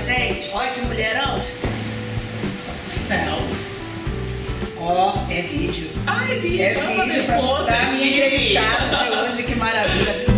Gente, olha que mulherão. Nossa céu. Ó, é vídeo. Ai, vídeo. É vídeo pra mostrar a minha entrevistada de hoje, que maravilha.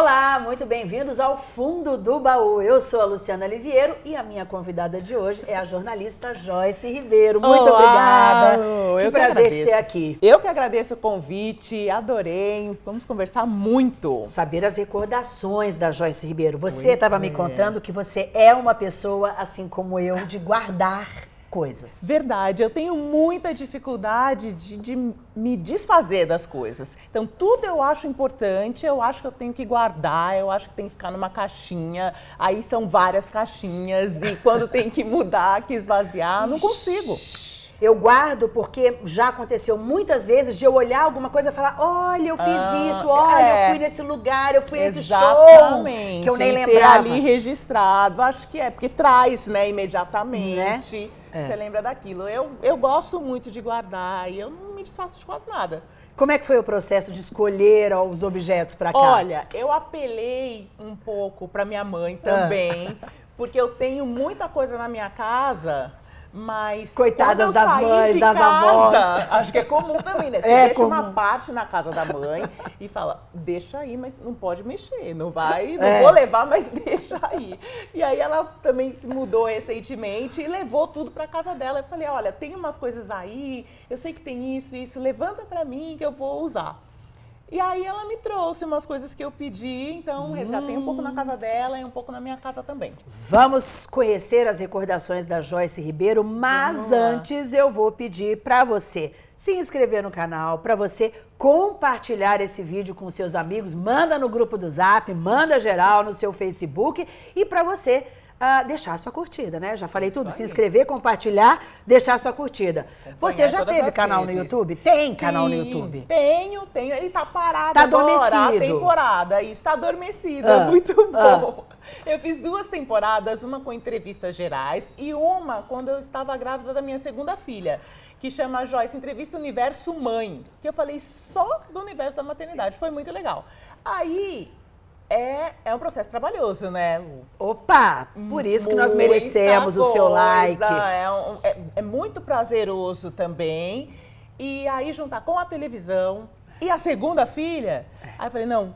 Olá, muito bem-vindos ao Fundo do Baú. Eu sou a Luciana Liviero e a minha convidada de hoje é a jornalista Joyce Ribeiro. Muito Olá, obrigada. eu Que que prazer te agradeço. ter aqui. Eu que agradeço o convite, adorei. Vamos conversar muito. Saber as recordações da Joyce Ribeiro. Você estava me contando que você é uma pessoa, assim como eu, de guardar coisas. Verdade, eu tenho muita dificuldade de, de me desfazer das coisas. Então, tudo eu acho importante, eu acho que eu tenho que guardar, eu acho que tem que ficar numa caixinha. Aí são várias caixinhas e quando tem que mudar, que esvaziar, não consigo. Eu guardo porque já aconteceu muitas vezes de eu olhar alguma coisa e falar: olha, eu fiz Ah, isso, olha, é. eu fui nesse lugar, eu fui nesse show. Que eu nem E ter lembrava. ali registrado, acho que é, porque traz, né, imediatamente. Né? É. Você lembra daquilo. Eu, eu gosto muito de guardar e eu não me desfaço de quase nada. Como é que foi o processo de escolher os objetos pra cá? Olha, eu apelei um pouco para minha mãe Ah. também, porque eu tenho muita coisa na minha casa. Mas Coitadas das mães, das avós. acho que é comum também, né? Você É deixa uma comum. parte na casa da mãe e fala, deixa aí, mas não pode mexer, não vai, não É. vou levar, mas deixa aí. E aí ela também se mudou recentemente e levou tudo para casa dela. Eu falei, olha, tem umas coisas aí, eu sei que tem isso, isso, levanta para mim que eu vou usar. E aí ela me trouxe umas coisas que eu pedi, então resgatei um pouco na casa dela e um pouco na minha casa também. Vamos conhecer as recordações da Joyce Ribeiro, mas antes eu vou pedir para você se inscrever no canal, para você compartilhar esse vídeo com seus amigos, manda no grupo do Zap, manda geral no seu Facebook e para você ah, deixar a sua curtida, né? Já falei tudo, se inscrever, compartilhar, deixar a sua curtida. Você já teve canal no redes. YouTube? Tem canal no Sim, YouTube? Tenho, tenho. Ele tá parado Tá agora, a adormecido. temporada. Isso, tá adormecido, Ah, é muito ah. bom. Eu fiz duas temporadas, uma com entrevistas gerais e uma quando eu estava grávida da minha segunda filha, que chama Joyce Entrevista Universo Mãe, que eu falei só do universo da maternidade. Foi muito legal. Aí... É, é um processo trabalhoso, né? Opa, por isso que nós Muita merecemos o seu coisa, like. É, um- é- é muito prazeroso também. E aí juntar com a televisão e a segunda filha, É. aí eu falei, não,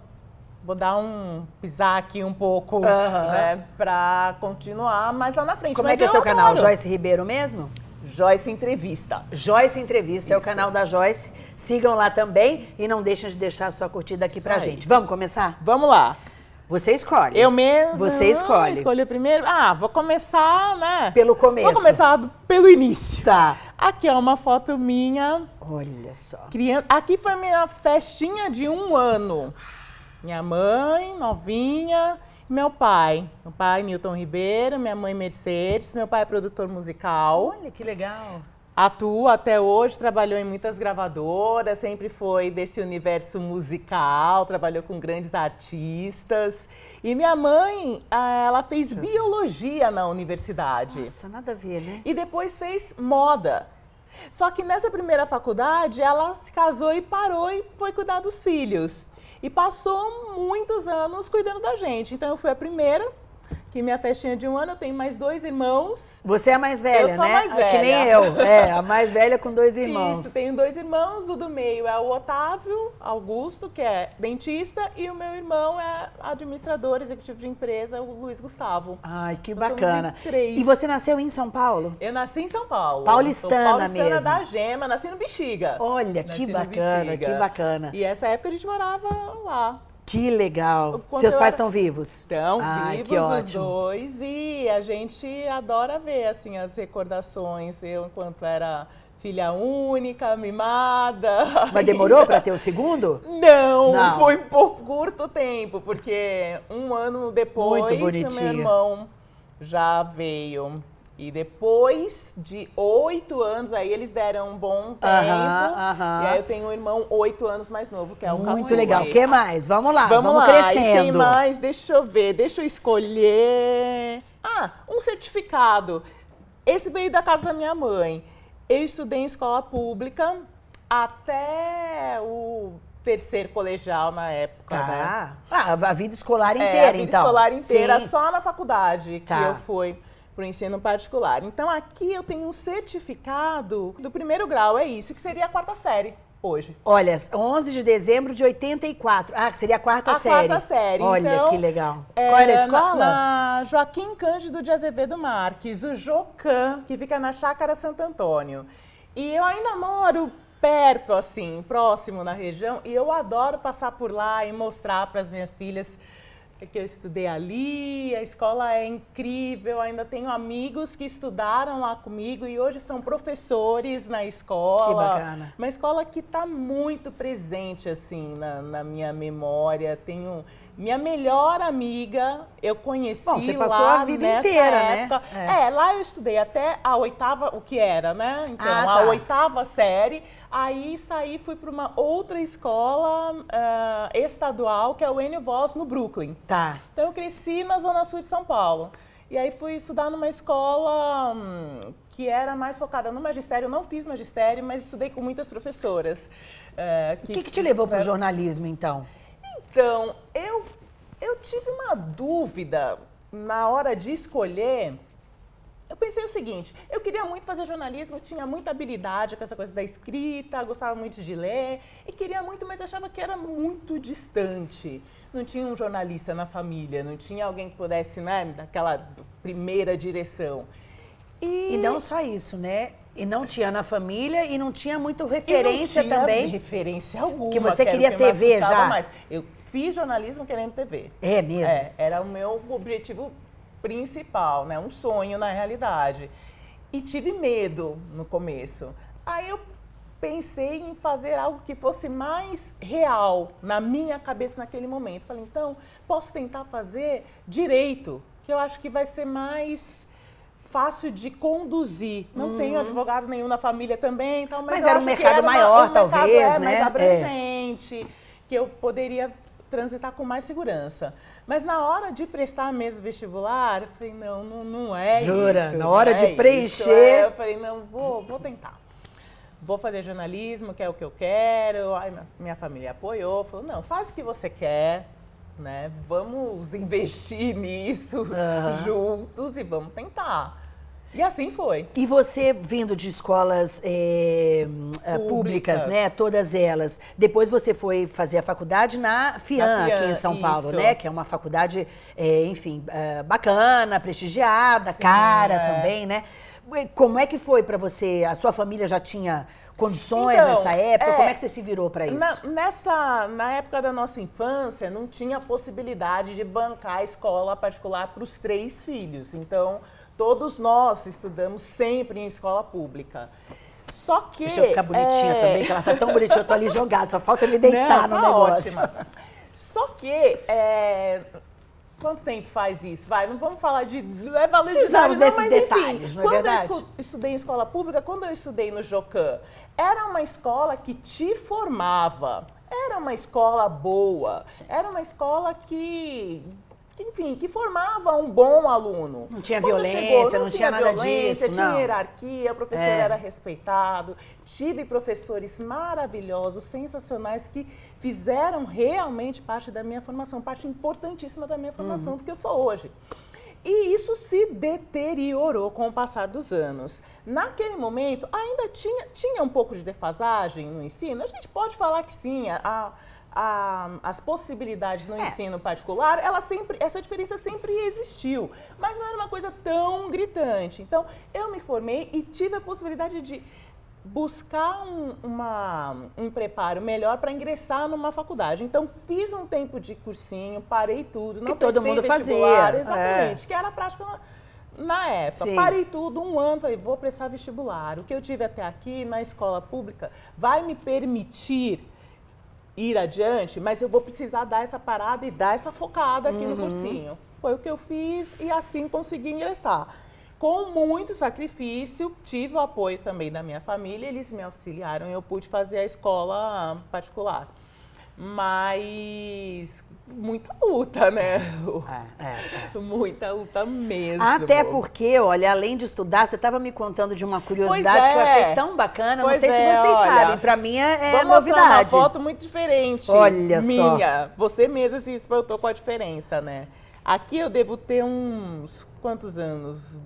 vou dar um pisar aqui um pouco, Aham. né, pra continuar mais lá na frente. Como Mas é que é eu seu canal? adoro. Joyce Ribeiro mesmo? Joyce Entrevista. Joyce Entrevista é o Isso. canal da Joyce. Sigam lá também e não deixem de deixar a sua curtida aqui Isso pra aí. gente. Vamos começar? Vamos lá. Você escolhe. Eu mesmo. Você escolhe. Escolhi primeiro. Ah, vou começar, né? Pelo começo. Vou começar do- pelo início. Tá. Aqui é uma foto minha Olha só. Criança, aqui foi minha festinha de um ano. Minha mãe, novinha, meu pai. Meu pai, Milton Ribeiro, minha mãe, Mercedes. Meu pai é produtor musical. Olha que legal. Atua até hoje, trabalhou em muitas gravadoras, sempre foi desse universo musical, trabalhou com grandes artistas. E minha mãe, ah, ela fez biologia na universidade. Nossa, nada a ver, né? E depois fez moda. Só que nessa primeira faculdade, ela se casou e parou e foi cuidar dos filhos. E passou muitos anos cuidando da gente. Então eu fui a primeira, que minha festinha de um ano, eu tenho mais dois irmãos. Você é a mais velha, Eu sou a né? mais Ah, Que nem velha. eu. É, a mais velha com dois irmãos. Isso, tenho dois irmãos, o do meio é o Otávio Augusto, que é dentista, e o meu irmão é administrador executivo de empresa, o Luiz Gustavo. Ai, que bacana. três. E você nasceu em São Paulo? Eu nasci em São Paulo. Paulistana Sou paulistana mesmo. da Gema, nasci no Bexiga. Olha, Nasci que bacana, que bacana. E essa época a gente morava lá. Que legal. Quando Seus eu pais era- estão vivos? Então, Ai, vivos que os ótimo. dois e a gente adora ver assim as recordações. Eu enquanto era filha única, mimada. Mas demorou para ter o segundo? Não, Não. foi por curto tempo, porque um ano depois meu irmão já veio. E depois de oito anos, aí eles deram um bom tempo. Aham, aham. E aí eu tenho um irmão oito anos mais novo, que é o Muito caçula. legal. O que mais? Vamos lá, vamos, Vamos, lá, e tem crescendo. mais, deixa eu ver, deixa eu escolher. Ah, um certificado. Esse veio da casa da minha mãe. Eu estudei em escola pública até o terceiro colegial na época, Tá. né? Ah, a vida escolar É, inteira, a vida então. escolar inteira, Sim. só na faculdade que Tá. eu fui para o ensino particular. Então aqui eu tenho um certificado do primeiro grau, é isso, que seria a quarta série hoje. Olha, 11 de dezembro de 84. Ah, que seria a quarta A série. quarta série, Olha, então, que legal. É, Qual era a na- escola? Na, Joaquim Cândido de Azevedo Marques, o Jocan, que fica na Chácara Santo Antônio. E eu ainda moro perto, assim, próximo na região, e eu adoro passar por lá e mostrar para as minhas filhas que eu estudei ali, a escola é incrível, ainda tenho amigos que estudaram lá comigo e hoje são professores na escola. Que bacana. Uma escola que está muito presente, assim, na, na minha memória. Tenho minha melhor amiga, eu conheci Bom, você passou a vida inteira, né? época. É. É. lá eu estudei até a oitava, o que era, né? Então, Ah, a tá. oitava série. Aí saí, fui para uma outra escola ah, estadual, que é o Enio Voss, no Brooklyn. Tá. Então eu cresci na Zona Sul de São Paulo. E aí fui estudar numa escola hum, que era mais focada no magistério. Eu não fiz magistério, mas estudei com muitas professoras. eh, O que, que te levou para o jornalismo, então? Então, eu, eu tive uma dúvida na hora de escolher. Eu pensei o seguinte, eu queria muito fazer jornalismo, tinha muita habilidade com essa coisa da escrita, gostava muito de ler e queria muito, mas achava que era muito distante. Não tinha um jornalista na família, não tinha alguém que pudesse, né, daquela primeira direção. E não só isso, né? E não tinha na família e não tinha muito E referência não tinha também. referência alguma. Que você queria me TV já? Mais. Eu fiz jornalismo querendo TV. É mesmo? É, era o meu objetivo principal, né? Um sonho na realidade. E tive medo no começo. Aí eu pensei em fazer algo que fosse mais real na minha cabeça naquele momento. Falei, então, posso tentar fazer direito, que eu acho que vai ser mais fácil de conduzir. Não tenho advogado nenhum na família também, então, mas, Uhum. Mas era um mercado uma- maior, um mercado, talvez, é, né? mais É. abrangente, que eu poderia transitar com mais segurança. Mas na hora de prestar mesmo vestibular, eu falei, não, não, não é Jura? isso. Na hora não de é preencher- isso. É, eu falei, não, vou, vou tentar. Vou fazer jornalismo, que é o que eu quero. Aí minha, família apoiou, falou, não, faz o que você quer, né? Vamos investir nisso Aham. juntos e vamos tentar. E assim foi. E você vindo de escolas é, públicas, Públicas. né? Todas elas. Depois você foi fazer a faculdade na FIAN, Na FIAN, aqui em São Paulo, isso. né? Que é uma faculdade, eh, enfim, bacana, prestigiada, cara é. também, né? Como é que foi para você? A sua família já tinha condições Então, nessa época? é, Como é que você se virou para isso? Na, nessa, na época da nossa infância, não tinha possibilidade de bancar a escola particular para os três filhos. Então, todos nós estudamos sempre em escola pública. Só que. Deixa eu ficar bonitinha é, também, que ela tá tão bonitinha, eu tô ali jogada, só falta me deitar Não, no tá negócio. ótima. Só que. é, Quanto tempo faz isso? Vai, não vamos falar de é Precisamos desses mas enfim, detalhes, não é quando verdade? eu estudei em escola pública, quando eu estudei no Jocan, era uma escola que te formava, era uma escola boa, era uma escola que, enfim, que formava um bom aluno. Não tinha Quando violência, não tinha nada violência, disso, tinha não. hierarquia, o professor É. era respeitado. Tive professores maravilhosos, sensacionais, que fizeram realmente parte da minha formação, parte importantíssima da minha Uhum. formação do que eu sou hoje. E isso se deteriorou com o passar dos anos. Naquele momento, ainda tinha, tinha um pouco de defasagem no ensino? A gente pode falar que sim. A, a- as possibilidades no É. ensino particular, ela sempre, essa diferença sempre existiu. Mas não era uma coisa tão gritante. Então, eu me formei e tive a possibilidade de buscar um, uma- um preparo melhor para ingressar numa faculdade. Então, fiz um tempo de cursinho, parei tudo, não Que todo mundo fazia, é. Exatamente, que era a prática na, na época. Sim. Parei tudo, um ano, falei, vou prestar vestibular. O que eu tive até aqui na escola pública vai me permitir ir adiante, mas eu vou precisar dar essa parada e dar essa focada aqui no cursinho. Foi o que eu fiz e assim consegui ingressar. Com muito sacrifício, tive o apoio também da minha família, eles me auxiliaram e eu pude fazer a escola particular. Mas muita luta, né? É, é, é. Muita luta mesmo. Até porque, olha, além de estudar, você estava me contando de uma curiosidade que eu achei é. tão bacana. Pois não sei se é, vocês olha, sabem, para mim é, é novidade. uma foto muito diferente. Olha minha. só. Você mesma se espantou com a diferença, né? Aqui eu devo ter uns quantos anos?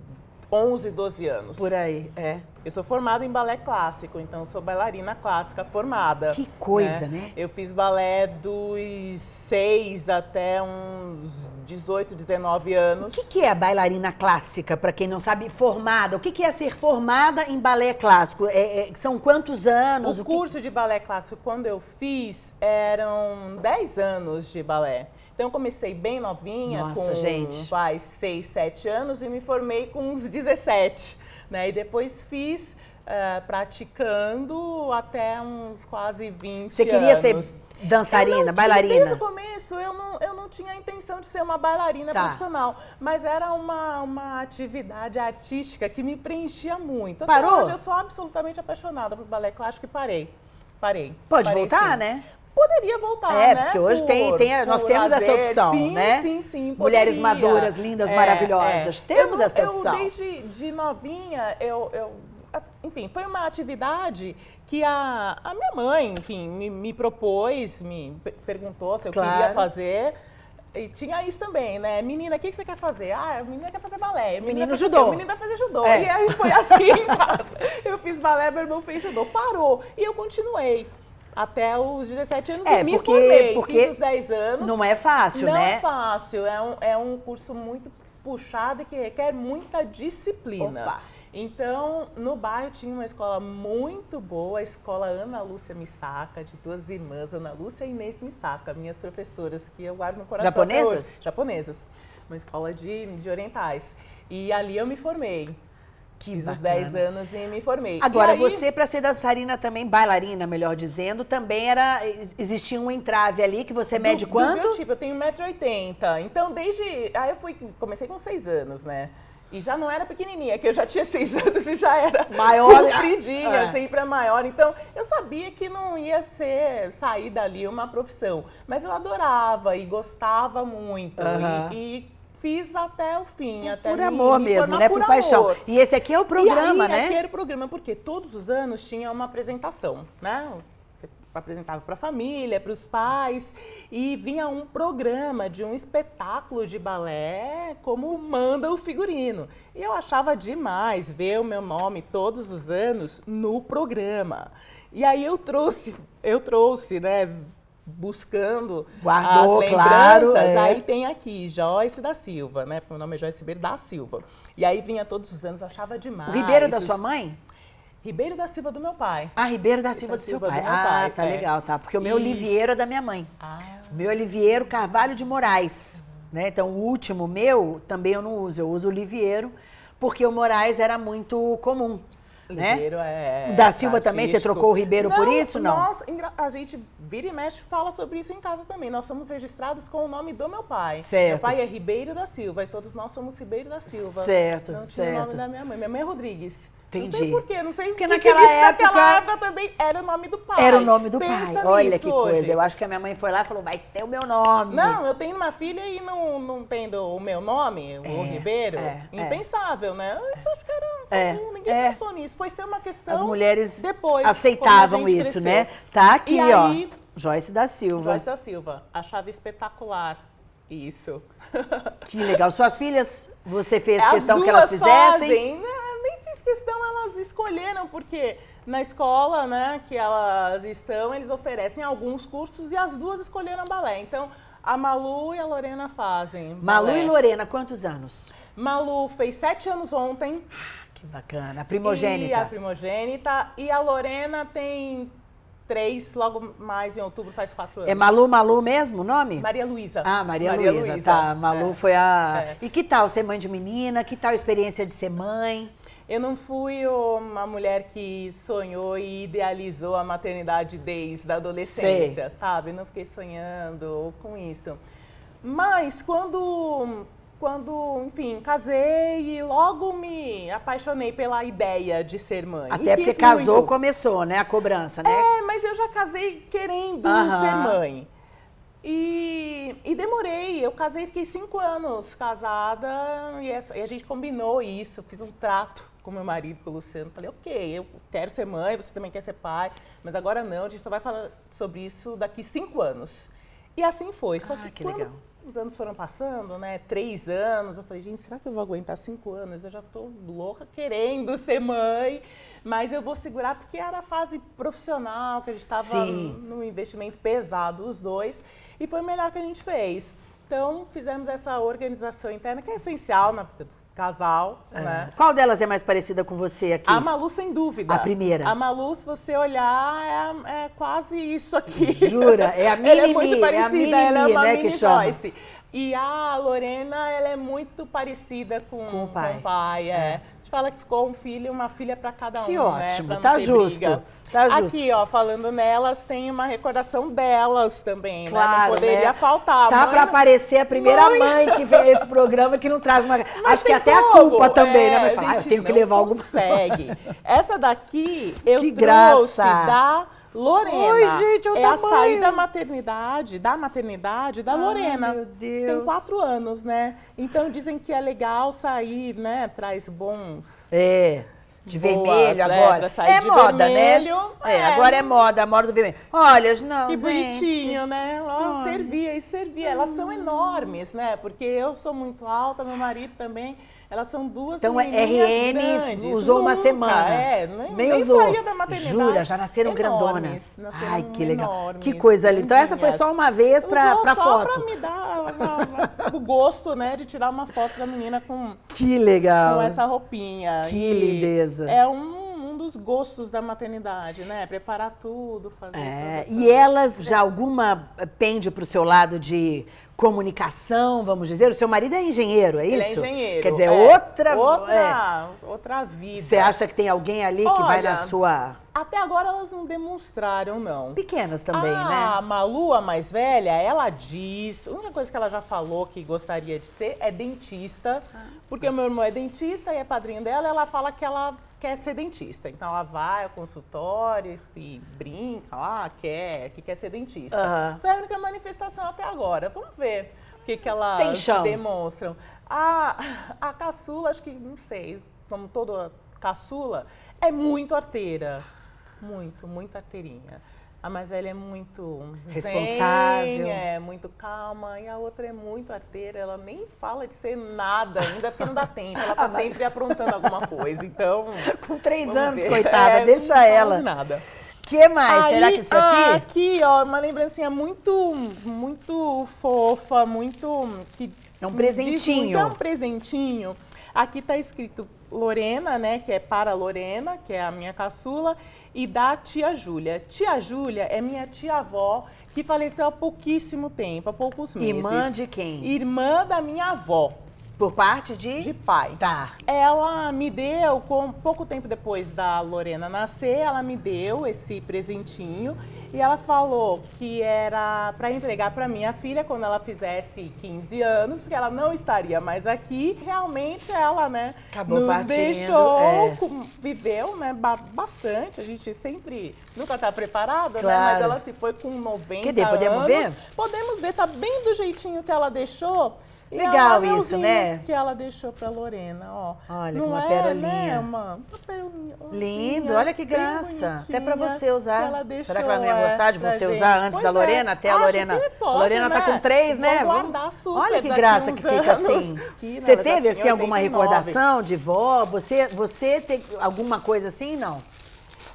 11, 12 anos. Por aí, é. Eu sou formada em balé clássico, então sou bailarina clássica formada. Que coisa, né? né? Eu fiz balé dos 6 até uns 18, 19 anos. O que, que é a bailarina clássica, para quem não sabe, formada? O que, que é ser formada em balé clássico? É, é, são quantos anos? O, o curso que... de balé clássico, quando eu fiz, eram 10 anos de balé. Então, eu comecei bem novinha, Nossa, com gente. Vai, 6, 7 anos, e me formei com uns 17. Né? E depois fiz uh, praticando até uns quase 20 Você queria anos. ser dançarina, bailarina? Desde o começo, eu não, eu não tinha a intenção de ser uma bailarina tá. profissional, mas era uma, uma atividade artística que me preenchia muito. Parou? hoje eu sou absolutamente apaixonada por balé clássico e parei. Parei. Pode parei, voltar, sim. né? Poderia voltar, é, né? porque hoje por, tem, tem nós temos lazer. essa opção, sim, né? Sim, sim, poderia. Mulheres maduras, lindas, é, maravilhosas. É. Temos eu, essa opção. Eu, desde de novinha, eu, eu, enfim, foi uma atividade que a, a minha mãe, enfim, me, me propôs, me perguntou se eu claro. queria fazer. E tinha isso também, né? Menina, o que, que você quer fazer? Ah, a menina quer fazer balé. Menina menino judô. O menino vai fazer judô. É. E aí foi assim. Eu fiz balé, meu irmão fez judô. Parou. E eu continuei até os 17 anos é, e me porque, formei. Porque Fiz os 10 anos. Não é fácil, não né? Não é fácil. É um, é um curso muito puxado e que requer muita disciplina. Opa. Então, no bairro tinha uma escola muito boa, a escola Ana Lúcia Misaka, de duas irmãs, Ana Lúcia e Inês Misaka, minhas professoras, que eu guardo no coração. Japonesas? Japonesas. Uma escola de, de orientais. E ali eu me formei. Que Fiz bacana. os 10 anos e me formei. Agora, aí... você, para ser dançarina também, bailarina, melhor dizendo, também era. Existia um entrave ali que você mede do, quanto? Do meu tipo, eu tenho 1,80m. Então, desde. Aí eu fui. Comecei com 6 anos, né? E já não era pequenininha, que eu já tinha seis anos e já era maior, compridinha, é. sempre maior. Então, eu sabia que não ia ser sair dali uma profissão, mas eu adorava e gostava muito. Uhum. E, e fiz até o fim. Até por amor mesmo, né? Por, por paixão. E esse aqui é o programa, aí, né? Aqui era o programa, porque todos os anos tinha uma apresentação, né? Você apresentava para a família, para os pais, e vinha um programa de um espetáculo de balé, como manda o figurino. E eu achava demais ver o meu nome todos os anos no programa. E aí eu trouxe, eu trouxe, né? Buscando Guardou, as lembranças. Claro, é. Aí tem aqui, Joyce da Silva, né? Meu nome é Joyce Ribeiro da Silva. E aí vinha todos os anos, achava demais. O Ribeiro da sua mãe? Ribeiro da Silva do meu pai. Ah, Ribeiro da Silva, do, seu pai. Do ah, pai. tá é. legal, tá. Porque o meu e... Oliveiro é da minha mãe. Ah. O meu Oliveiro Carvalho de Moraes. Né? Então, o último meu também eu não uso. Eu uso o Oliveiro, porque o Moraes era muito comum. Né? Ribeiro é. Da Silva também, você trocou o Ribeiro não, por isso? Não. Nós, a gente vira e mexe fala sobre isso em casa também. Nós somos registrados com o nome do meu pai. Certo. Meu pai é Ribeiro da Silva e todos nós somos Ribeiro da Silva. Certo, não certo. o nome da minha mãe. Minha mãe é Rodrigues. Entendi. Não sei por quê, não sei porque naquela que época, naquela época também era o nome do pai. Era o nome do Pensa pai. Olha que hoje. coisa. Eu acho que a minha mãe foi lá e falou: vai ter o meu nome. Não, eu tenho uma filha e não, não tendo o meu nome, é, o Ribeiro. É, é. impensável, é. né? Que era é, ninguém é. pensou nisso. Foi ser uma questão. As mulheres depois, aceitavam isso, cresceu. né? Tá aqui, e ó. Aí, Joyce da Silva. Joyce da Silva. Achava espetacular isso. Que legal. Suas filhas, você fez As questão que elas fizessem? Fazem. Fiz questão, elas escolheram, porque na escola né, que elas estão, eles oferecem alguns cursos e as duas escolheram balé. Então, a Malu e a Lorena fazem. Malu balé. e Lorena, quantos anos? Malu fez sete anos ontem. Que bacana. A primogênita. E a primogênita. E a Lorena tem três, logo mais em outubro, faz quatro anos. É Malu Malu mesmo o nome? Maria Luísa. Ah, Maria, Maria Luísa. Luísa. Tá, Malu é. foi a... É. E que tal ser mãe de menina? Que tal a experiência de ser mãe? Eu não fui uma mulher que sonhou e idealizou a maternidade desde a adolescência, Sei. sabe? Não fiquei sonhando com isso. Mas quando quando, enfim, casei e logo me apaixonei pela ideia de ser mãe. Até porque casou, muito. começou, né? A cobrança, né? É, mas eu já casei querendo ser mãe. E, e, demorei, eu casei, fiquei cinco anos casada e, essa, e, a gente combinou isso, fiz um trato com meu marido, com o Luciano. Falei, ok, eu quero ser mãe, você também quer ser pai, mas agora não, a gente só vai falar sobre isso daqui cinco anos. E assim foi. Só ah, que, que quando legal. os anos foram passando, né, três anos, eu falei, gente, será que eu vou aguentar cinco anos? Eu já estou louca querendo ser mãe, mas eu vou segurar porque era a fase profissional, que a gente estava num investimento pesado, os dois. E foi o melhor que a gente fez. Então, fizemos essa organização interna, que é essencial na vida do casal, é. né? Qual delas é mais parecida com você aqui? A Malu, sem dúvida. A primeira. A Malu, se você olhar, é, é quase isso aqui. Jura? É a mini Ela é muito parecida, é a ela é uma né, mini que chama. E a Lorena, ela é muito parecida com, com o pai. Com o pai é. é gente fala que ficou um filho e uma filha para cada um, que né? ótimo, né? tá justo. Tá justo. Aqui, ó, falando nelas, tem uma recordação delas também, claro, né? Não poderia né? faltar. Tá para aparecer a primeira mãe... mãe que vê esse programa que não traz uma... Mas Acho que até como. a culpa também, né? é, né? Vai falar, ah, eu tenho que levar algum... consegue. Essa daqui eu que trouxe graça. da Lorena. Oi, gente, é a saída da maternidade, da maternidade da Ai, Lorena. Meu Deus. Tem quatro anos, né? Então dizem que é legal sair, né? Traz bons. É. De Boas, vermelho agora. É, é moda, né? vermelho, né? É, é, agora é moda, a moda do vermelho. Olha, não, Que gente. bonitinho, né? Ó, servia e servia. Elas são enormes, né? Porque eu sou muito alta, meu marido também. Elas são duas Então, RN grandes. usou Nunca, uma semana. É, nem, nem, nem usou. saía da maternidade. Jura, já nasceram enormes, grandonas. Nasceram Ai, que legal. Enormes, que coisa ali. Então, essa foi só uma vez para foto. Só para me dar o gosto, né, de tirar uma foto da menina com... Que legal. Com essa roupinha. Que e lindeza. É um dos gostos da maternidade, né? Preparar tudo, fazer é, E elas, já alguma pende para o seu lado de comunicação, vamos dizer? O seu marido é engenheiro, é Ele isso? é engenheiro. Quer dizer, é. outra... Outra, é. outra vida. Você acha que tem alguém ali que vai na sua... Até agora elas não demonstraram, não. Pequenas também, né? A Malu, a mais velha, ela diz... A única coisa que ela já falou que gostaria de ser é dentista. Ah. Porque o meu irmão é dentista e é padrinho dela. Ela fala que ela quer ser dentista. Então ela vai ao consultório e brinca lá, quer, que quer ser dentista. Uhum. Foi a única manifestação até agora. Vamos ver o que, que elas demonstram. A, a caçula, acho que, não sei, como toda caçula, é muito arteira. Muito, muito arteirinha. A mais velha é muito responsável, zen, é muito calma, e a outra é muito arteira, ela nem fala de ser nada ainda, porque não dá tempo, ela tá sempre aprontando alguma coisa, então... Com três anos, ver. coitada, é, deixa não ela. Não nada. que mais? Aí, Será que isso aqui? Ah, aqui, ó, uma lembrancinha muito, muito fofa, muito... Que é um presentinho. é um presentinho. Aqui tá escrito Lorena, né, que é para Lorena, que é a minha caçula, e da tia Júlia. Tia Júlia é minha tia-avó que faleceu há pouquíssimo tempo, há poucos meses. Irmã de quem? Irmã da minha avó. Por parte de? De pai. Tá. Ela me deu, com pouco tempo depois da Lorena nascer, ela me deu esse presentinho e ela falou que era para entregar para minha filha quando ela fizesse 15 anos, porque ela não estaria mais aqui. Realmente ela, né, Acabou nos partindo, deixou, é. viveu, né, bastante. A gente sempre nunca está preparada, claro. né, mas ela se foi com 90 Quer dizer, podemos anos. ver? Podemos ver, tá bem do jeitinho que ela deixou. Legal isso, né? que ela deixou pra Lorena, ó. Olha, Não uma é, perolinha. Né, uma, uma perolinha. Lindo, olha que graça. Até pra você usar. Será que ela não ia é, gostar de você usar antes pois da Lorena? É. Até a Lorena. Pode, Lorena né? tá com três, né? Vou guardar super olha que graça que fica assim. Aqui, você teve assim alguma recordação de vó? Você, você tem alguma coisa assim, não?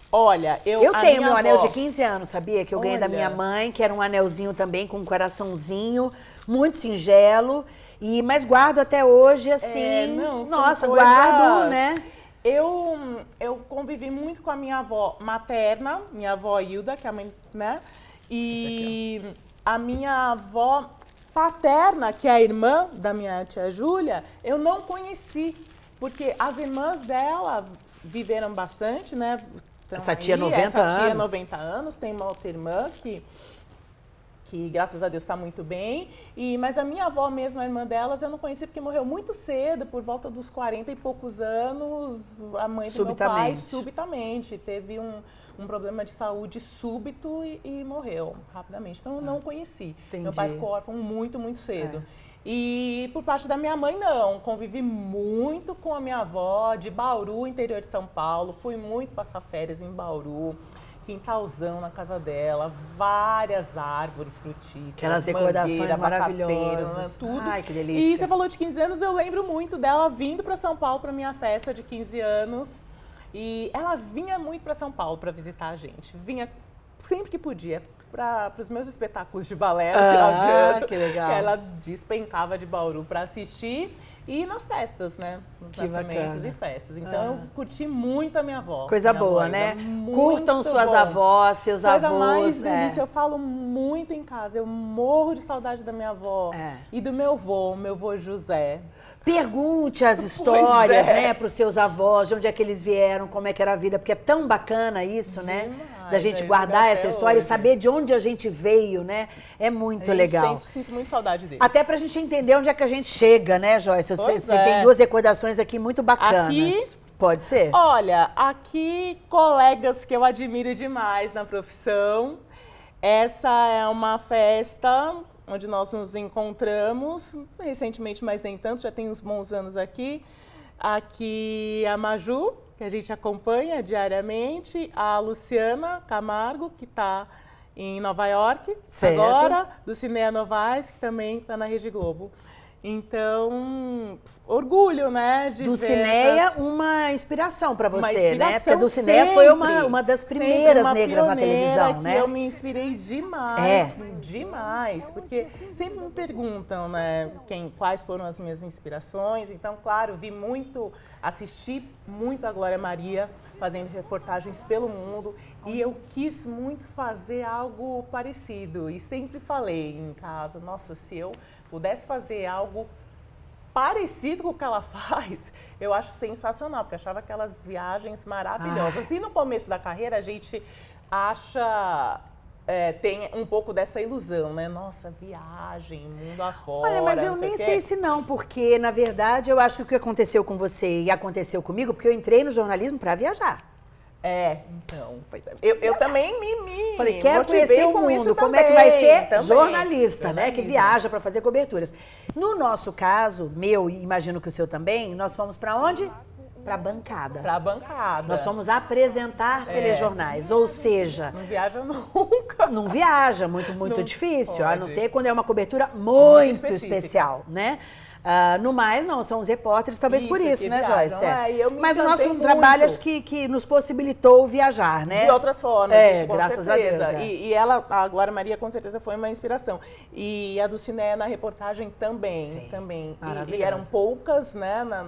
Olha, eu. Eu tenho meu avó... anel de 15 anos, sabia? Que eu ganhei Olha. da minha mãe, que era um anelzinho também com um coraçãozinho, muito singelo. E, mas guardo até hoje, assim, é, não, nossa, coisas... guardo, né? Eu, eu convivi muito com a minha avó materna, minha avó Hilda, que é a mãe, né? E a minha avó paterna, que é a irmã da minha tia Júlia, eu não conheci, porque as irmãs dela viveram bastante, né? Então, essa tia aí, 90 essa anos. Essa tia 90 anos, tem uma outra irmã que que graças a Deus está muito bem. E, mas a minha avó mesmo, a irmã delas, eu não conheci porque morreu muito cedo, por volta dos 40 e poucos anos. A mãe do meu pai, subitamente, teve um, um problema de saúde súbito e, e morreu rapidamente. Então, eu não ah, conheci. Entendi. Meu pai ficou órfão muito, muito cedo. É. E por parte da minha mãe, não. Convivi muito com a minha avó, de Bauru, interior de São Paulo. Fui muito passar férias em Bauru quintalzão na casa dela, várias árvores frutíferas. Aquelas decorações maravilhosas. Tudo. Ai, que delícia. E você falou de 15 anos, eu lembro muito dela vindo para São Paulo para minha festa de 15 anos. E ela vinha muito para São Paulo para visitar a gente. Vinha sempre que podia para os meus espetáculos de balé no ah, final de ano. Que legal. Que ela despencava de Bauru para assistir. E nas festas, né? Nos que nascimentos bacana. e festas. Então ah. eu curti muito a minha avó. Coisa minha boa, avó, né? Curtam suas bom. avós, seus Coisa avós. Coisa mais é. delícia. Eu falo muito em casa. Eu morro de saudade da minha avó. É. E do meu avô, meu avô José. Pergunte as histórias, é. né, para os seus avós, de onde é que eles vieram, como é que era a vida, porque é tão bacana isso, né? Demais, né? Da gente guardar essa história hoje. e saber de onde a gente veio, né? É muito legal. Sempre, sinto muito saudade deles. Até para a gente entender onde é que a gente chega, né, Joyce? Você, você é. tem duas recordações aqui muito bacanas. Aqui, Pode ser? Olha, aqui colegas que eu admiro demais na profissão. Essa é uma festa onde nós nos encontramos, recentemente, mas nem tanto, já tem uns bons anos aqui. Aqui a Maju, que a gente acompanha diariamente, a Luciana Camargo, que está em Nova York certo. agora, do Cinea Novaes, que também está na Rede Globo. Então, orgulho, né? De Dulcineia, essas... uma inspiração para você, né? Porque a Dulcineia sempre, foi uma, uma das primeiras uma negras na televisão, né? Eu me inspirei demais, é. demais, porque sempre me perguntam, né, quem, quais foram as minhas inspirações. Então, claro, vi muito, assisti muito a Glória Maria fazendo reportagens pelo mundo e eu quis muito fazer algo parecido e sempre falei em casa, nossa, se eu pudesse fazer algo parecido com o que ela faz, eu acho sensacional, porque achava aquelas viagens maravilhosas. Ah. E no começo da carreira a gente acha é, tem um pouco dessa ilusão, né? Nossa, viagem, mundo afora. Olha, mas eu nem sei se não, porque na verdade eu acho que o que aconteceu com você e aconteceu comigo, porque eu entrei no jornalismo para viajar. É, então. Eu, eu também me, me Falei, quero conhecer o mundo. Como é que vai ser também. jornalista, né? Que viaja para fazer coberturas. No nosso caso, meu e imagino que o seu também, nós fomos para onde? Para bancada. Para bancada. Nós fomos apresentar é. telejornais, ou seja... Não viaja nunca. Não viaja, muito, muito não difícil. Pode. A não ser quando é uma cobertura muito, muito especial, né? Uh, no mais, não, são os repórteres, talvez isso, por isso, né, viajam, Joyce? É. Mas o nosso muito. trabalho acho que, que nos possibilitou viajar, né? De outras formas, é, isso, graças certeza. a Deus. É. E, e, ela, a Glória Maria, com certeza foi uma inspiração. E a do Ciné na reportagem também, Sim, também. E, e, eram poucas, né, na,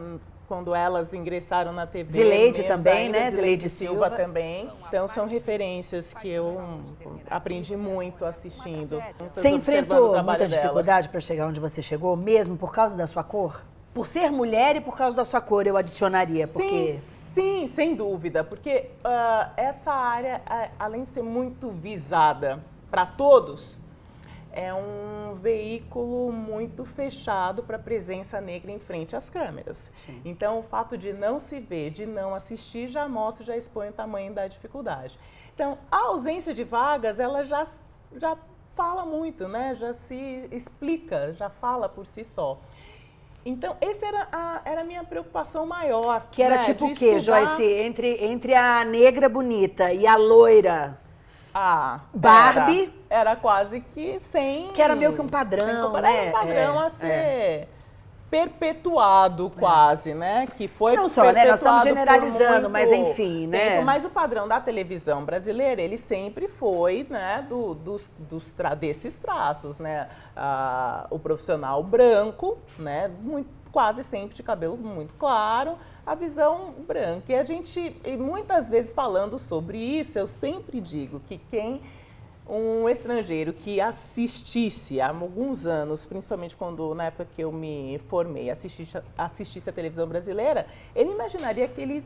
quando elas ingressaram na TV. Zileide também, ainda, né? Zileide Silva, Silva também. Então são referências que eu aprendi muito assistindo. Você enfrentou muita dificuldade para chegar onde você chegou, mesmo por causa da sua cor? Por ser mulher e por causa da sua cor, eu adicionaria, porque... Sim, sim sem dúvida, porque uh, essa área, além de ser muito visada para todos, é um veículo muito fechado para a presença negra em frente às câmeras. Sim. Então, o fato de não se ver, de não assistir, já mostra, já expõe o tamanho da dificuldade. Então, a ausência de vagas, ela já, já fala muito, né? já se explica, já fala por si só. Então, essa era a, era a minha preocupação maior. Que era né? tipo o quê, estudar... Joyce? Entre, entre a negra bonita e a loira ah, Barbie. Era, era, quase que sem. Que era meio que um padrão. Né? Era um padrão é, a ser. É. Perpetuado quase, é. né? Que foi Não só, né? Nós estamos generalizando, mas enfim, né? Tempo. Mas o padrão da televisão brasileira, ele sempre foi, né, do, dos, dos tra desses traços, né? Ah, o profissional branco, né? Muito, quase sempre de cabelo muito claro, a visão branca. E a gente, e muitas vezes falando sobre isso, eu sempre digo que quem um estrangeiro que assistisse há alguns anos, principalmente quando na época que eu me formei, assistisse, assistisse a televisão brasileira, ele imaginaria que ele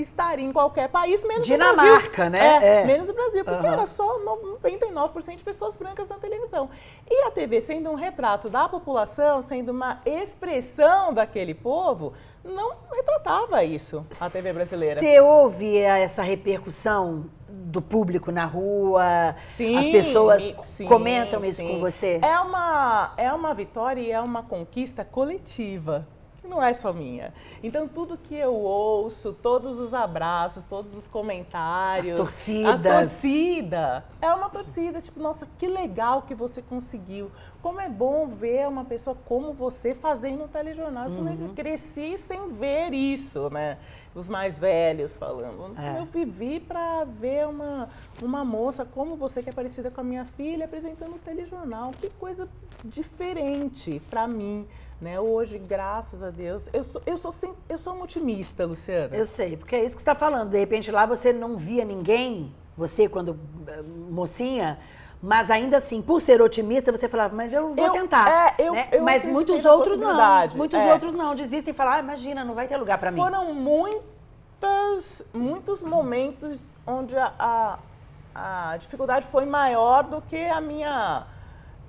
estaria em qualquer país, menos Dinamarca, o Brasil. né? É, É. menos o Brasil, porque Aham. era só 99% de pessoas brancas na televisão. E a TV, sendo um retrato da população, sendo uma expressão daquele povo, não retratava isso, a TV brasileira. Você ouve essa repercussão do público na rua? Sim, As pessoas sim, comentam isso sim. com você? É uma, é uma vitória e é uma conquista coletiva, não é só minha. Então, tudo que eu ouço, todos os abraços, todos os comentários. As torcidas. A torcida. É uma torcida, tipo, nossa, que legal que você conseguiu. Como é bom ver uma pessoa como você fazendo um telejornal. Uhum. existe. Cresci sem ver isso, né? Os mais velhos falando. É. Eu vivi para ver uma, uma moça como você, que é parecida com a minha filha, apresentando um telejornal. Que coisa diferente para mim. Né? Hoje, graças a Deus, eu sou, eu sou, sem- eu sou uma otimista, Luciana. Eu sei, porque é isso que você está falando. De repente lá você não via ninguém, você quando eh, mocinha, mas ainda assim, por ser otimista, você falava, mas eu vou Eu- tentar. é, eu- né? eu mas muitos outros não. Muitos é. outros não, desistem e falam, ah, imagina, não vai ter lugar para mim. Foram muitas, muitos momentos onde a, a, a dificuldade foi maior do que a minha.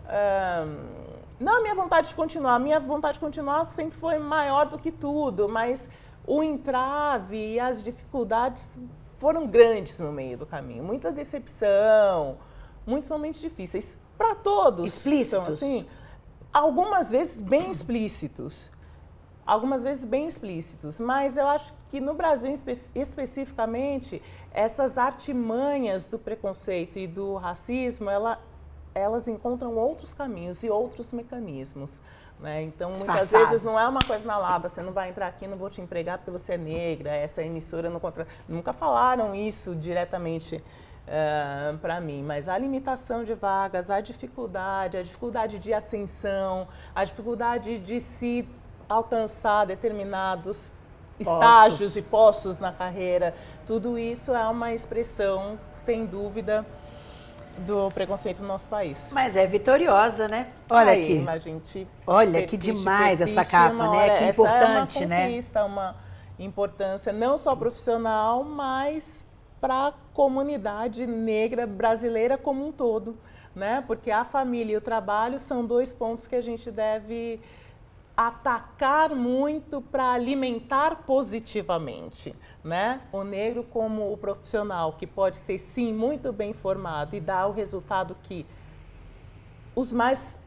ahn, não a minha vontade de continuar, a minha vontade de continuar sempre foi maior do que tudo, mas o entrave e as dificuldades foram grandes no meio do caminho. Muita decepção, muitos momentos difíceis. Para todos. Explícitos? Então, assim, algumas vezes bem explícitos algumas vezes bem explícitos, mas eu acho que no Brasil espe- especificamente essas artimanhas do preconceito e do racismo, ela, elas encontram outros caminhos e outros mecanismos. Né? Então, muitas vezes não é uma coisa na lata, você não vai entrar aqui, não vou te empregar porque você é negra, essa emissora não contra... Nunca falaram isso diretamente para mim, mas a limitação de vagas, a dificuldade, a dificuldade de ascensão, a dificuldade de se alcançar determinados estágios e postos na carreira, tudo isso é uma expressão, sem dúvida, do preconceito no nosso país. Mas é vitoriosa, né? Olha Aí, aqui. a gente Olha, que persiste, demais essa persiste, capa, uma né? hora- Que essa importante, é uma né? conquista, uma importância não só profissional, mas para a comunidade negra brasileira como um todo, né? Porque a família e o trabalho são dois pontos que a gente deve atacar muito para alimentar positivamente, né? O negro como o profissional que pode ser sim muito bem formado e dar o resultado que os mais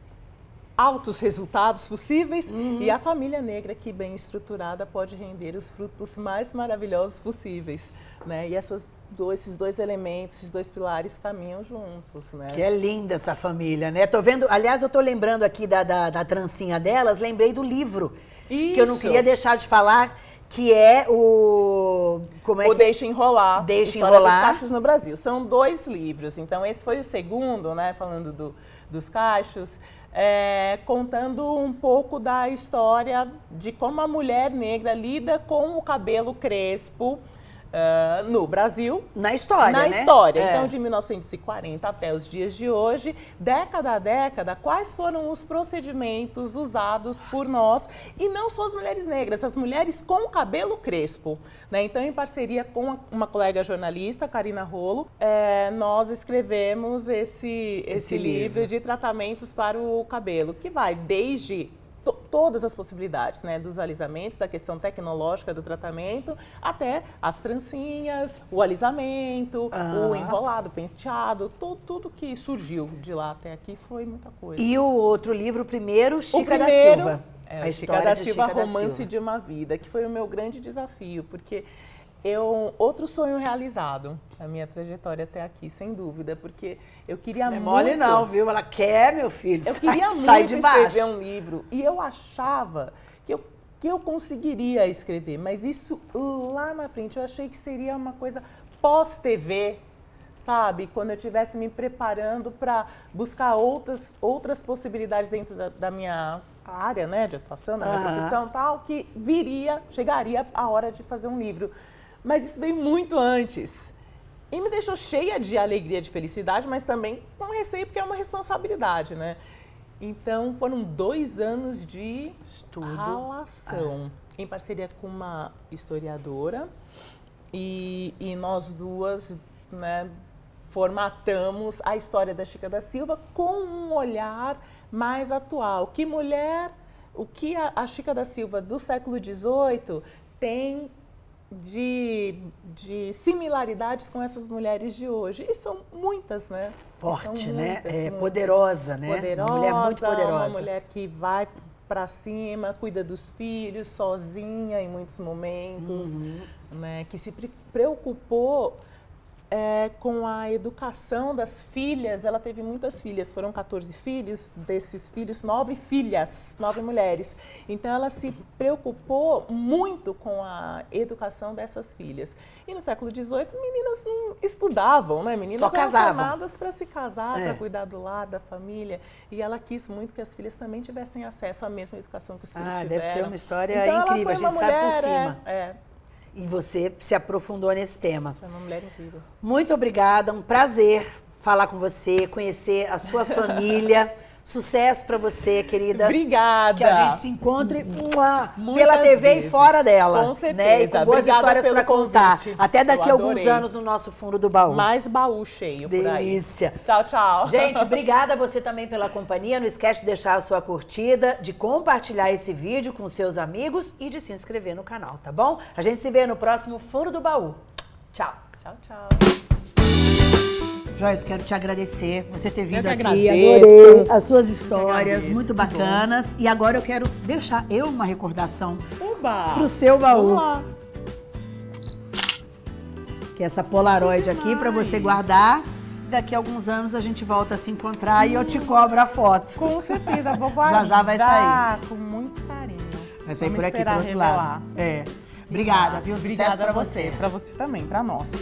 altos resultados possíveis e a família negra que bem estruturada pode render os frutos mais maravilhosos possíveis, né? E essas do- esses dois elementos, esses dois pilares caminham juntos, né? Que é linda essa família, né? Tô vendo, aliás, eu tô lembrando aqui da, da, da trancinha delas, lembrei do livro. Que eu não Isso. queria deixar de falar, que é o. Como é o que Deixa Enrolar, Deixa História Enrolar. dos Cachos no Brasil. São dois livros, então esse foi o segundo, né, falando do, dos cachos, é, contando um pouco da história de como a mulher negra lida com o cabelo crespo ah, no Brasil, Na história, na né? história. É. Então, de 1940 até os dias de hoje, década a década, quais foram os procedimentos usados por nós, e não só as mulheres negras, as mulheres com cabelo crespo. Né? Então, em parceria com uma colega jornalista, Karina Rolo, eh, nós escrevemos esse, esse, Esse livro livro. de tratamentos para o cabelo, que vai desde to- todas as possibilidades, né, dos alisamentos, da questão tecnológica do tratamento, até as trancinhas, o alisamento, o Aham. enrolado, o penteado, to- tudo que surgiu de lá até aqui foi muita coisa. E o outro livro, o primeiro, Chica o primeiro, da Silva. É, a o história Chica da Silva, Chica da Romance Silva. de uma Vida, que foi o meu grande desafio, porque eu outro sonho realizado na minha trajetória até aqui, sem dúvida, porque eu queria Não é muito mole não, viu? Ela quer, meu filho. eu sai- queria sai muito de baixo. escrever um livro e eu achava que eu, que eu conseguiria escrever, mas isso lá na frente eu achei que seria uma coisa pós-TV, sabe? Quando eu estivesse me preparando para buscar outras, outras possibilidades dentro da, da minha área, né, de atuação, da minha Aham. profissão tal, que viria, chegaria a hora de fazer um livro. Mas isso veio muito antes. E me deixou cheia de alegria, de felicidade, mas também com receio, porque é uma responsabilidade, né? Então, foram dois anos de Estudo. ralação, em parceria com uma historiadora, e, e nós duas, né, formatamos a história da Chica da Silva com um olhar mais atual. Que mulher, o que a, a Chica da Silva do século XVIII tem de, de similaridades com essas mulheres de hoje. E são muitas, né? Forte, né? muitas, é, muitas. poderosa, né? Poderosa, uma mulher muito poderosa. Uma mulher que vai para cima, cuida dos filhos, sozinha em muitos momentos, Uhum. né? Que se pre- preocupou é, com a educação das filhas. Ela teve muitas filhas, foram 14 filhos, desses filhos, nove filhas, nove mulheres. Então ela se preocupou muito com a educação dessas filhas. E no século XVIII, meninas não estudavam, né? Meninas Só eram casavam. chamadas para se casar, É. para cuidar do lar, da família. E ela quis muito que as filhas também tivessem acesso à mesma educação que os filhos Ah, tiveram. deve ser uma história então, incrível, a gente uma sabe por mulher, cima. É, é, E você se aprofundou nesse tema. uma mulher incrível. Muito obrigada, um prazer falar com você, conhecer a sua família. Sucesso pra você, querida. Obrigada. Que a gente se encontre Muitas pela TV e vezes. fora dela. Com Né? E certeza. com boas Obrigada histórias pra contar. convite. Até daqui a alguns anos no nosso fundo do baú. Mais baú cheio. Delícia. Tchau, tchau. Gente, obrigada a você também pela companhia. Não esquece de deixar a sua curtida, de compartilhar esse vídeo com seus amigos e de se inscrever no canal, tá bom? A gente se vê no próximo Fundo do Baú. Tchau. Tchau, tchau. Joyce, quero te agradecer você ter vindo aqui. Adorei as suas histórias, muito bacanas. E agora eu quero deixar eu uma recordação Oba! pro seu baú. Que é essa Polaroid aqui para você guardar. Daqui a alguns anos a gente volta a se encontrar e eu te cobro a foto. Com certeza, vou Já, guardar. já vai sair. Com muito carinho. Vai sair Vamos por aqui, pro outro revelar. lado. É. Obrigada, viu? Sucesso Obrigada pra a você. você. Pra você também, pra nós.